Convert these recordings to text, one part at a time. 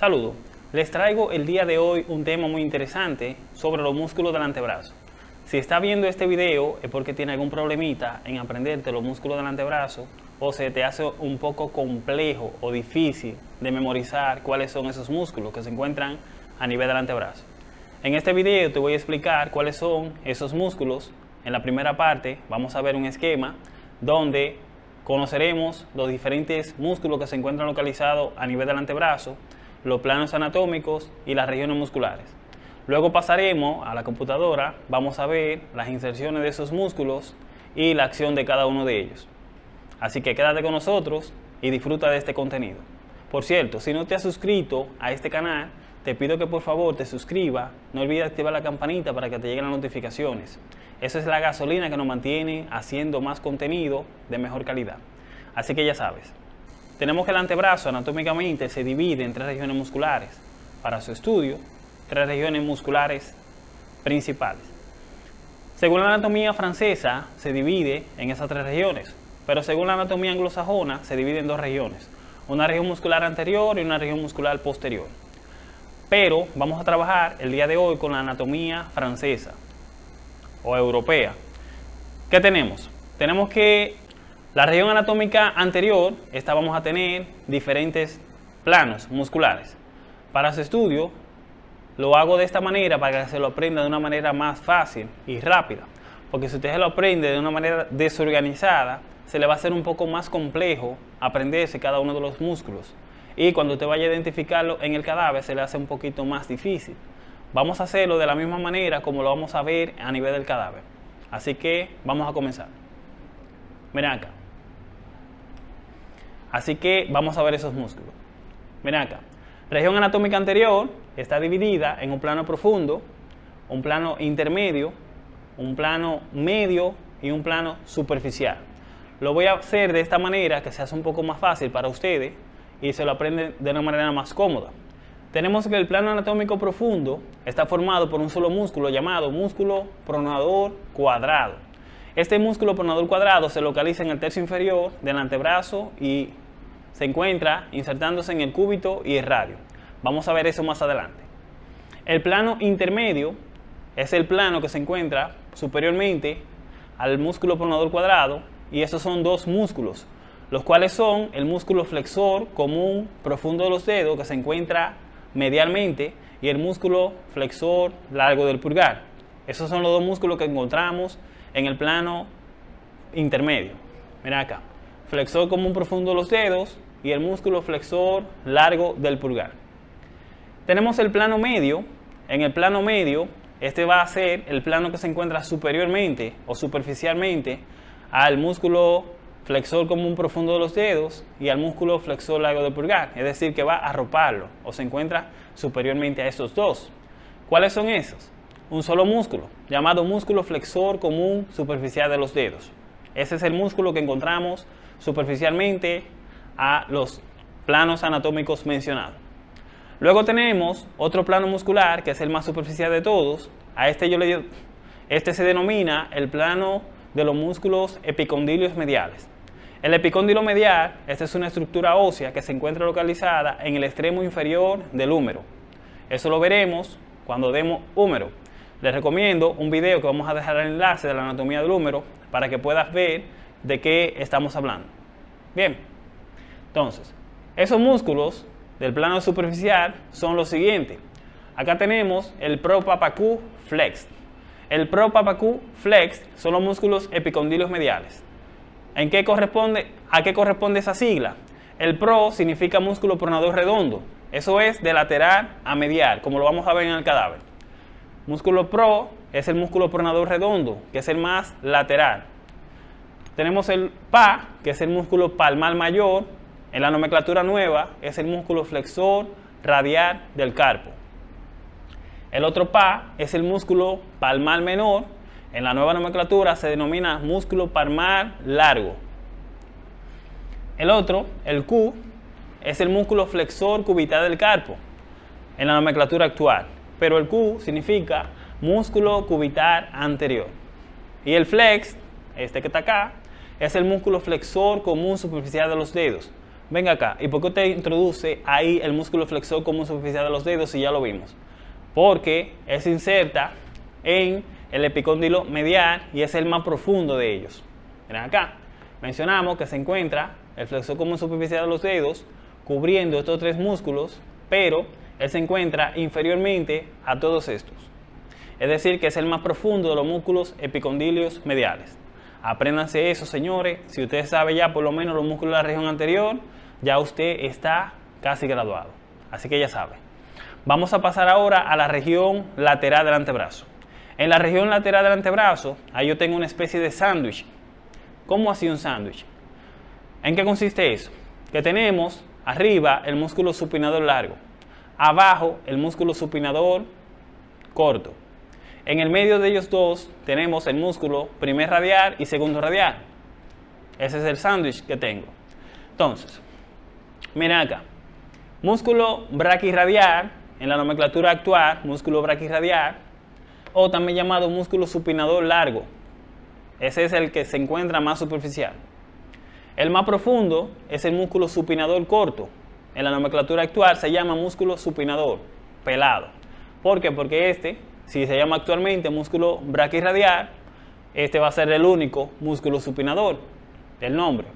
Saludos, les traigo el día de hoy un tema muy interesante sobre los músculos del antebrazo. Si está viendo este video es porque tiene algún problemita en aprenderte los músculos del antebrazo o se te hace un poco complejo o difícil de memorizar cuáles son esos músculos que se encuentran a nivel del antebrazo. En este video te voy a explicar cuáles son esos músculos. En la primera parte vamos a ver un esquema donde conoceremos los diferentes músculos que se encuentran localizados a nivel del antebrazo los planos anatómicos y las regiones musculares. Luego pasaremos a la computadora, vamos a ver las inserciones de esos músculos y la acción de cada uno de ellos. Así que quédate con nosotros y disfruta de este contenido. Por cierto, si no te has suscrito a este canal, te pido que por favor te suscribas, no olvides activar la campanita para que te lleguen las notificaciones. Esa es la gasolina que nos mantiene haciendo más contenido de mejor calidad. Así que ya sabes, tenemos que el antebrazo anatómicamente se divide en tres regiones musculares. Para su estudio, tres regiones musculares principales. Según la anatomía francesa, se divide en esas tres regiones, pero según la anatomía anglosajona, se divide en dos regiones, una región muscular anterior y una región muscular posterior. Pero vamos a trabajar el día de hoy con la anatomía francesa o europea. ¿Qué tenemos? Tenemos que la región anatómica anterior, esta vamos a tener diferentes planos musculares. Para su estudio, lo hago de esta manera para que se lo aprenda de una manera más fácil y rápida. Porque si usted se lo aprende de una manera desorganizada, se le va a hacer un poco más complejo aprenderse cada uno de los músculos. Y cuando usted vaya a identificarlo en el cadáver, se le hace un poquito más difícil. Vamos a hacerlo de la misma manera como lo vamos a ver a nivel del cadáver. Así que vamos a comenzar. Miren acá. Así que vamos a ver esos músculos. Miren acá. Región anatómica anterior está dividida en un plano profundo, un plano intermedio, un plano medio y un plano superficial. Lo voy a hacer de esta manera que se hace un poco más fácil para ustedes y se lo aprenden de una manera más cómoda. Tenemos que el plano anatómico profundo está formado por un solo músculo llamado músculo pronador cuadrado. Este músculo pronador cuadrado se localiza en el tercio inferior del antebrazo y se encuentra insertándose en el cúbito y el radio. Vamos a ver eso más adelante. El plano intermedio es el plano que se encuentra superiormente al músculo pronador cuadrado y esos son dos músculos, los cuales son el músculo flexor común profundo de los dedos que se encuentra medialmente y el músculo flexor largo del pulgar. Esos son los dos músculos que encontramos en el plano intermedio. Mira acá. Flexor común profundo de los dedos y el músculo flexor largo del pulgar. Tenemos el plano medio. En el plano medio, este va a ser el plano que se encuentra superiormente o superficialmente al músculo flexor común profundo de los dedos y al músculo flexor largo del pulgar. Es decir, que va a arroparlo o se encuentra superiormente a estos dos. ¿Cuáles son esos? Un solo músculo, llamado músculo flexor común superficial de los dedos. Ese es el músculo que encontramos superficialmente a los planos anatómicos mencionados. Luego tenemos otro plano muscular que es el más superficial de todos. A este yo le este se denomina el plano de los músculos epicondilios mediales. El epicóndilo medial, esta es una estructura ósea que se encuentra localizada en el extremo inferior del húmero. Eso lo veremos cuando demos húmero. Les recomiendo un video que vamos a dejar el enlace de la anatomía del húmero para que puedas ver de qué estamos hablando. Bien, entonces, esos músculos del plano superficial son los siguientes. Acá tenemos el propapacú flex. El propapacú flex son los músculos epicondilios mediales. ¿En qué corresponde, ¿A qué corresponde esa sigla? El pro significa músculo pronador redondo. Eso es de lateral a medial, como lo vamos a ver en el cadáver. Músculo pro es el músculo pronador redondo, que es el más lateral. Tenemos el PA, que es el músculo palmar mayor. En la nomenclatura nueva es el músculo flexor radial del carpo. El otro PA es el músculo palmar menor, en la nueva nomenclatura se denomina músculo palmar largo. El otro, el Q, es el músculo flexor cubital del carpo en la nomenclatura actual, pero el Q significa músculo cubital anterior. Y el flex, este que está acá, es el músculo flexor común superficial de los dedos. venga acá, ¿y por qué usted introduce ahí el músculo flexor común superficial de los dedos si ya lo vimos? Porque es inserta en el epicóndilo medial y es el más profundo de ellos. Miren acá, mencionamos que se encuentra el flexor común superficial de los dedos cubriendo estos tres músculos, pero él se encuentra inferiormente a todos estos. Es decir, que es el más profundo de los músculos epicondilios mediales. Apréndanse eso, señores. Si usted sabe ya por lo menos los músculos de la región anterior, ya usted está casi graduado. Así que ya sabe. Vamos a pasar ahora a la región lateral del antebrazo. En la región lateral del antebrazo, ahí yo tengo una especie de sándwich. ¿Cómo así un sándwich? ¿En qué consiste eso? Que tenemos arriba el músculo supinador largo, abajo el músculo supinador corto. En el medio de ellos dos tenemos el músculo primer radial y segundo radial. Ese es el sándwich que tengo. Entonces, miren acá. Músculo braquirradial, en la nomenclatura actual, músculo braquirradial, o también llamado músculo supinador largo. Ese es el que se encuentra más superficial. El más profundo es el músculo supinador corto. En la nomenclatura actual se llama músculo supinador, pelado. ¿Por qué? Porque este, si se llama actualmente músculo braquirradial, este va a ser el único músculo supinador del nombre.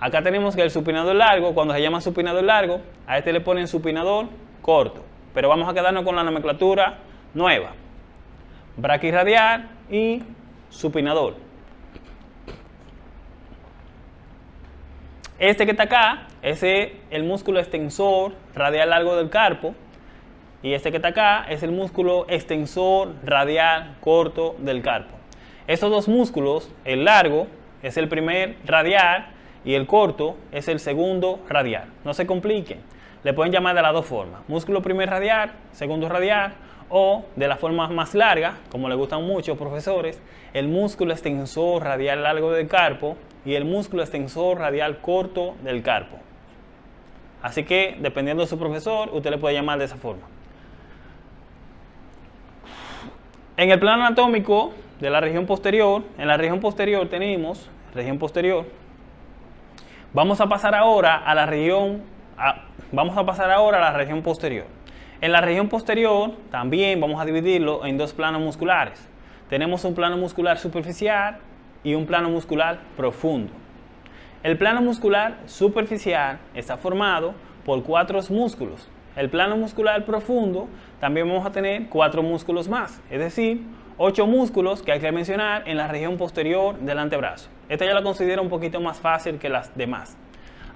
Acá tenemos que el supinador largo, cuando se llama supinador largo, a este le ponen supinador corto. Pero vamos a quedarnos con la nomenclatura nueva braquirradial y supinador. Este que está acá, es el músculo extensor radial largo del carpo. Y este que está acá es el músculo extensor radial corto del carpo. Estos dos músculos, el largo es el primer radial y el corto es el segundo radial. No se compliquen. Le pueden llamar de las dos formas. Músculo primer radial, segundo radial o de la forma más larga, como le gustan mucho profesores, el músculo extensor radial largo del carpo y el músculo extensor radial corto del carpo. Así que, dependiendo de su profesor, usted le puede llamar de esa forma. En el plano anatómico de la región posterior, en la región posterior tenemos, región posterior, vamos a pasar ahora a la región, vamos a pasar ahora a la región posterior. En la región posterior también vamos a dividirlo en dos planos musculares. Tenemos un plano muscular superficial y un plano muscular profundo. El plano muscular superficial está formado por cuatro músculos. El plano muscular profundo también vamos a tener cuatro músculos más, es decir, ocho músculos que hay que mencionar en la región posterior del antebrazo. Esta ya la considero un poquito más fácil que las demás.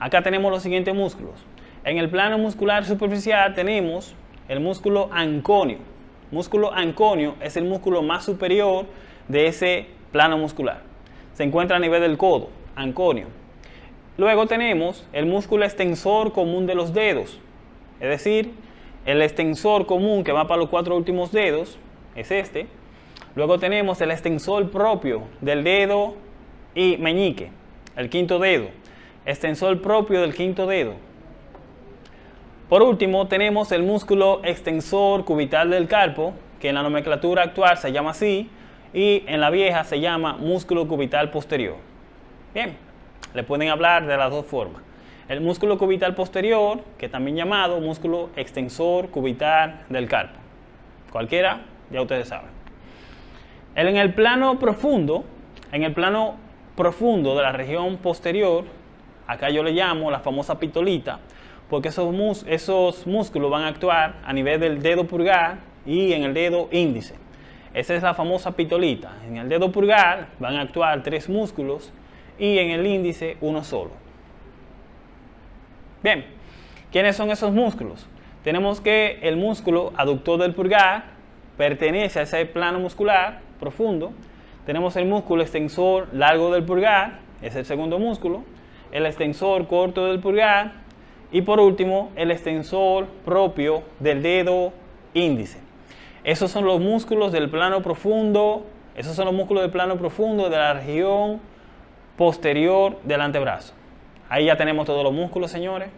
Acá tenemos los siguientes músculos. En el plano muscular superficial tenemos el músculo anconio. Músculo anconio es el músculo más superior de ese plano muscular. Se encuentra a nivel del codo, anconio. Luego tenemos el músculo extensor común de los dedos, es decir, el extensor común que va para los cuatro últimos dedos es este. Luego tenemos el extensor propio del dedo y meñique, el quinto dedo. Extensor propio del quinto dedo, por último, tenemos el músculo extensor cubital del carpo, que en la nomenclatura actual se llama así, y en la vieja se llama músculo cubital posterior. Bien, le pueden hablar de las dos formas. El músculo cubital posterior, que también llamado músculo extensor cubital del carpo. Cualquiera, ya ustedes saben. En el plano profundo, en el plano profundo de la región posterior, acá yo le llamo la famosa pitolita, porque esos, esos músculos van a actuar a nivel del dedo pulgar y en el dedo índice. Esa es la famosa pitolita. En el dedo pulgar van a actuar tres músculos y en el índice uno solo. Bien, ¿quiénes son esos músculos? Tenemos que el músculo aductor del pulgar pertenece a ese plano muscular profundo. Tenemos el músculo extensor largo del pulgar, es el segundo músculo. El extensor corto del pulgar y por último, el extensor propio del dedo índice. Esos son los músculos del plano profundo, esos son los músculos del plano profundo de la región posterior del antebrazo. Ahí ya tenemos todos los músculos, señores.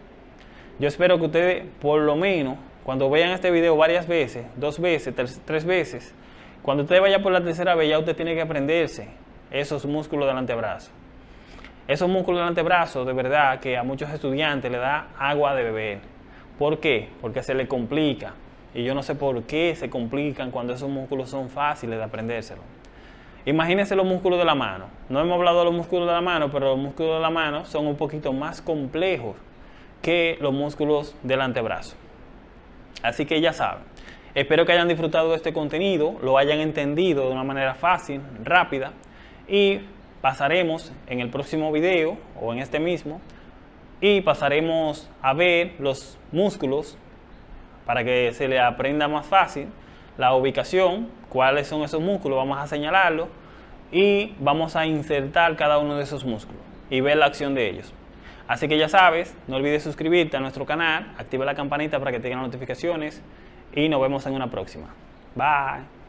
Yo espero que ustedes, por lo menos, cuando vean este video varias veces, dos veces, tres, veces, cuando usted vaya por la tercera vez, ya usted tiene que aprenderse esos músculos del antebrazo. Esos músculos del antebrazo, de verdad, que a muchos estudiantes le da agua de beber. ¿Por qué? Porque se le complica. Y yo no sé por qué se complican cuando esos músculos son fáciles de aprendérselo. Imagínense los músculos de la mano. No hemos hablado de los músculos de la mano, pero los músculos de la mano son un poquito más complejos que los músculos del antebrazo. Así que ya saben. Espero que hayan disfrutado de este contenido, lo hayan entendido de una manera fácil, rápida y pasaremos en el próximo video o en este mismo y pasaremos a ver los músculos para que se le aprenda más fácil la ubicación, cuáles son esos músculos, vamos a señalarlo y vamos a insertar cada uno de esos músculos y ver la acción de ellos. Así que ya sabes, no olvides suscribirte a nuestro canal, activa la campanita para que te notificaciones y nos vemos en una próxima. Bye.